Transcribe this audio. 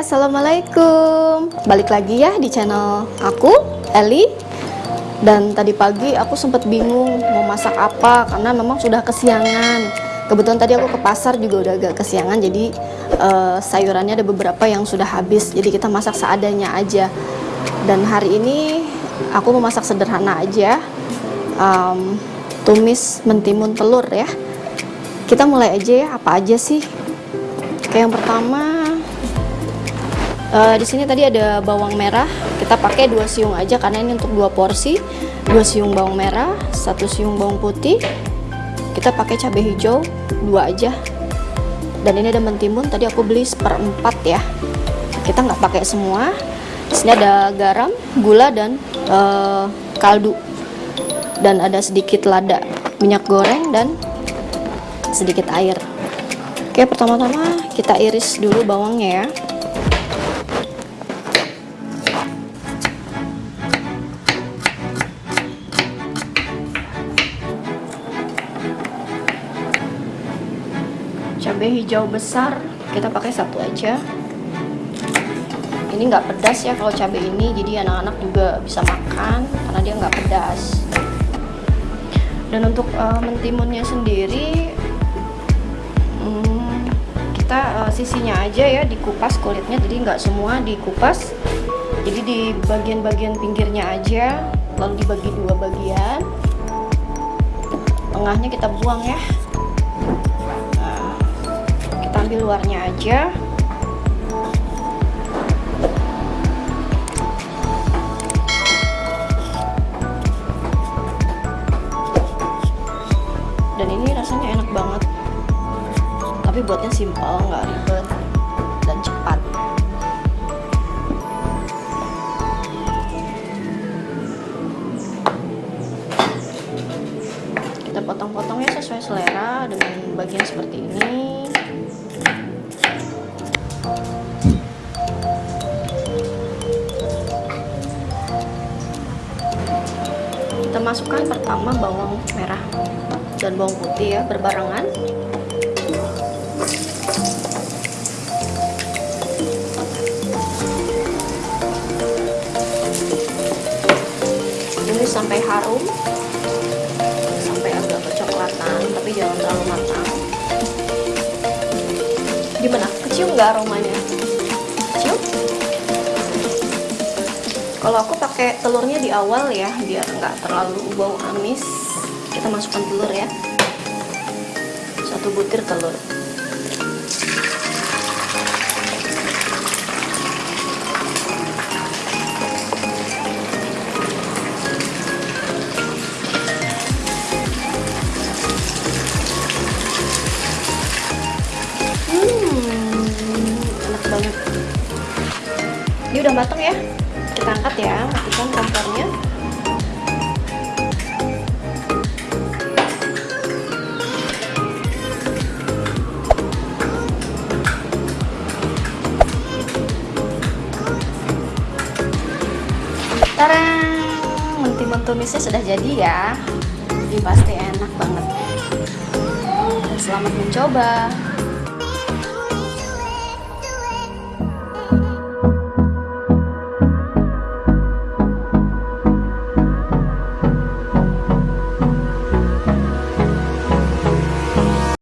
assalamualaikum. Balik lagi ya di channel aku, Eli. Dan tadi pagi aku sempat bingung mau masak apa karena memang sudah kesiangan. Kebetulan tadi aku ke pasar juga udah agak kesiangan, jadi uh, sayurannya ada beberapa yang sudah habis. Jadi kita masak seadanya aja. Dan hari ini aku mau masak sederhana aja, um, tumis mentimun telur ya. Kita mulai aja ya, apa aja sih? Oke, yang pertama Uh, di sini tadi ada bawang merah. Kita pakai dua siung aja karena ini untuk dua porsi. Dua siung bawang merah, satu siung bawang putih. Kita pakai cabai hijau dua aja. Dan ini ada mentimun. Tadi aku beli seperempat ya. Kita nggak pakai semua. Di sini ada garam, gula dan uh, kaldu. Dan ada sedikit lada, minyak goreng dan sedikit air. Oke, pertama-tama kita iris dulu bawangnya ya. Cabai hijau besar. Kita pakai satu aja. Ini nggak pedas ya kalau cabai ini jadi anak-anak juga bisa makan karena dia nggak pedas. Dan untuk uh, mentimunnya sendiri hmm, kita uh, sisinya aja ya dikupas kulitnya jadi nggak semua dikupas. Jadi di bagian-bagian pinggirnya aja lalu dibagi dua bagian. Tengahnya kita buang ya ambil luarnya aja. Dan ini rasanya enak banget. Tapi buatnya simpel nggak ribet dan cepat. Kita potong-potongnya sesuai selera dengan bagian seperti ini kita masukkan pertama bawang merah dan bawang putih ya berbarengan. Ini sampai harum sampai agak kecoklatan tapi jangan terlalu matang. Gimana? Kecium nggak aromanya kalau aku pakai telurnya di awal ya biar nggak terlalu bau amis. Kita masukkan telur ya. Satu butir telur. Ini udah matang ya angkat ya matikan kompornya Tarang, mentimun tumisnya sudah jadi ya. Ini pasti enak banget. selamat mencoba.